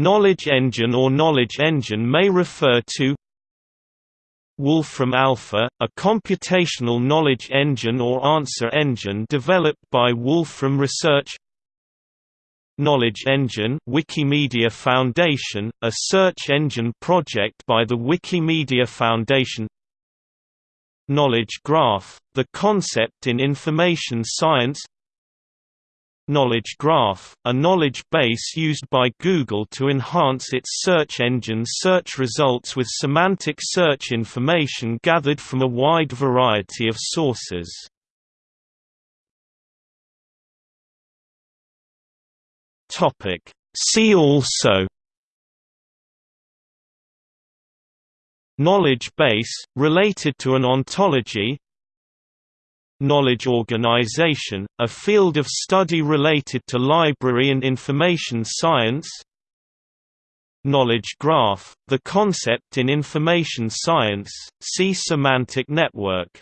Knowledge engine or knowledge engine may refer to Wolfram Alpha, a computational knowledge engine or answer engine developed by Wolfram Research Knowledge Engine Wikimedia Foundation, a search engine project by the Wikimedia Foundation Knowledge Graph, the concept in information science Knowledge Graph, a knowledge base used by Google to enhance its search engine's search results with semantic search information gathered from a wide variety of sources. See also Knowledge base, related to an ontology Knowledge organization, a field of study related to library and information science. Knowledge graph, the concept in information science, see semantic network